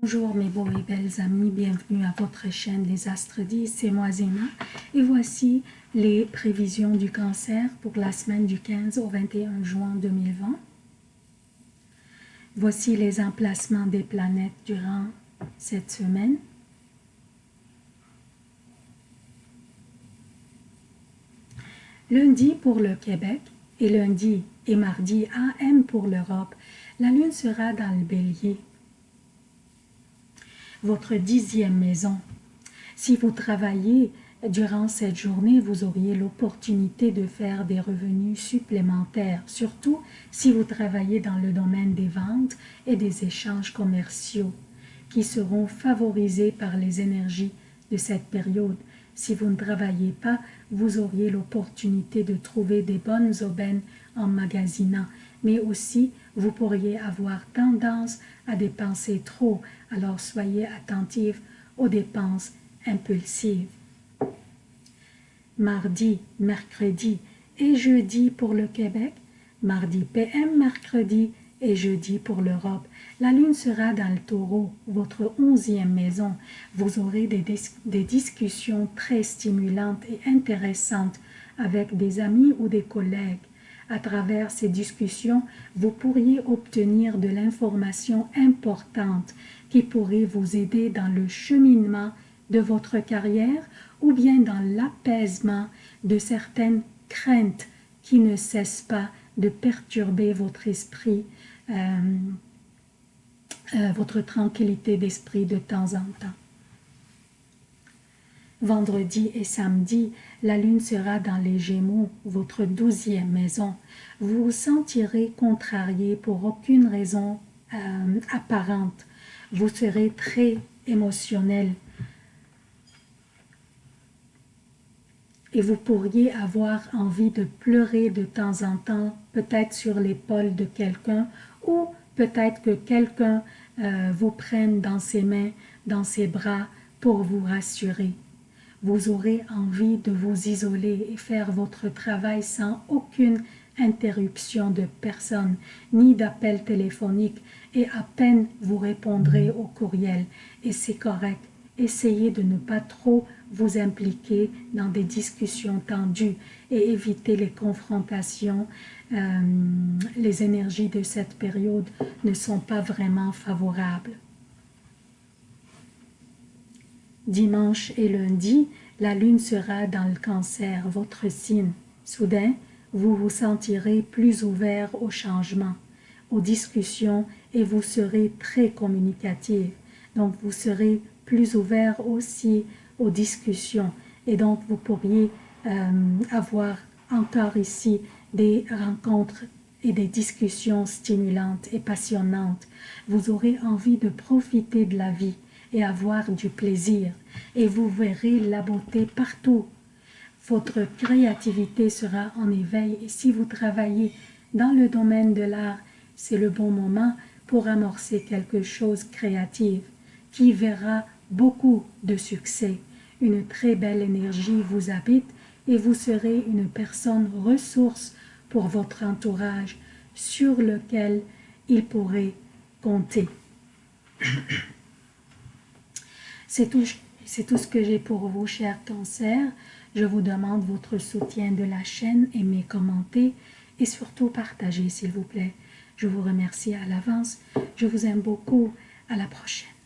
Bonjour mes beaux et belles amis, bienvenue à votre chaîne Les Astres 10, c'est moi Zéna. Et voici les prévisions du cancer pour la semaine du 15 au 21 juin 2020. Voici les emplacements des planètes durant cette semaine. Lundi pour le Québec et lundi et mardi AM pour l'Europe, la Lune sera dans le bélier votre dixième maison. Si vous travaillez durant cette journée, vous auriez l'opportunité de faire des revenus supplémentaires, surtout si vous travaillez dans le domaine des ventes et des échanges commerciaux, qui seront favorisés par les énergies de cette période. Si vous ne travaillez pas, vous auriez l'opportunité de trouver des bonnes aubaines en magasinant, mais aussi vous pourriez avoir tendance à dépenser trop, alors soyez attentifs aux dépenses impulsives. Mardi, mercredi et jeudi pour le Québec, mardi PM, mercredi et jeudi pour l'Europe. La lune sera dans le taureau, votre onzième maison. Vous aurez des, des discussions très stimulantes et intéressantes avec des amis ou des collègues. À travers ces discussions, vous pourriez obtenir de l'information importante qui pourrait vous aider dans le cheminement de votre carrière ou bien dans l'apaisement de certaines craintes qui ne cessent pas de perturber votre esprit, euh, euh, votre tranquillité d'esprit de temps en temps. Vendredi et samedi, la lune sera dans les Gémeaux, votre douzième maison. Vous vous sentirez contrarié pour aucune raison euh, apparente. Vous serez très émotionnel. Et vous pourriez avoir envie de pleurer de temps en temps, peut-être sur l'épaule de quelqu'un, ou peut-être que quelqu'un euh, vous prenne dans ses mains, dans ses bras, pour vous rassurer vous aurez envie de vous isoler et faire votre travail sans aucune interruption de personne, ni d'appel téléphonique, et à peine vous répondrez au courriel. Et c'est correct. Essayez de ne pas trop vous impliquer dans des discussions tendues et éviter les confrontations. Euh, les énergies de cette période ne sont pas vraiment favorables. Dimanche et lundi, la lune sera dans le cancer, votre signe. Soudain, vous vous sentirez plus ouvert au changement, aux discussions et vous serez très communicatif. Donc, vous serez plus ouvert aussi aux discussions et donc vous pourriez euh, avoir encore ici des rencontres et des discussions stimulantes et passionnantes. Vous aurez envie de profiter de la vie et avoir du plaisir, et vous verrez la beauté partout. Votre créativité sera en éveil, et si vous travaillez dans le domaine de l'art, c'est le bon moment pour amorcer quelque chose créatif qui verra beaucoup de succès. Une très belle énergie vous habite et vous serez une personne ressource pour votre entourage sur lequel il pourrait compter. C'est tout, ce que j'ai pour vous, chers cancers. Je vous demande votre soutien de la chaîne, aimez, commentez et surtout partagez, s'il vous plaît. Je vous remercie à l'avance. Je vous aime beaucoup. À la prochaine.